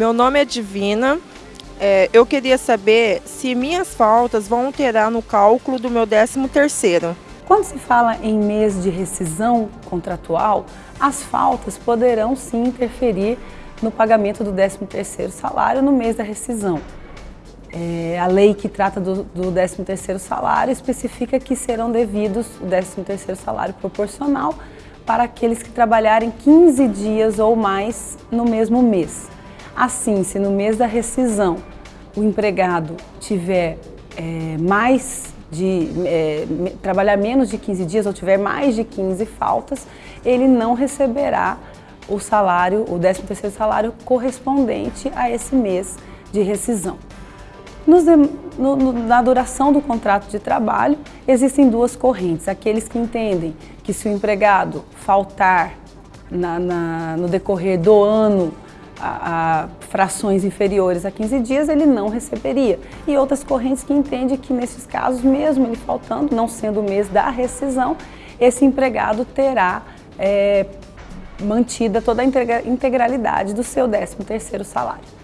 Meu nome é Divina. É, eu queria saber se minhas faltas vão alterar no cálculo do meu 13 terceiro. Quando se fala em mês de rescisão contratual, as faltas poderão sim interferir no pagamento do 13º salário no mês da rescisão. É, a lei que trata do, do 13º salário especifica que serão devidos o 13º salário proporcional para aqueles que trabalharem 15 dias ou mais no mesmo mês. Assim, se no mês da rescisão o empregado tiver é, mais de é, trabalhar menos de 15 dias ou tiver mais de 15 faltas, ele não receberá o salário, o 13º salário correspondente a esse mês de rescisão. Nos, no, na duração do contrato de trabalho, existem duas correntes. Aqueles que entendem que se o empregado faltar na, na, no decorrer do ano a, frações inferiores a 15 dias, ele não receberia. E outras correntes que entendem que nesses casos, mesmo ele faltando, não sendo o mês da rescisão, esse empregado terá é, mantida toda a integralidade do seu 13º salário.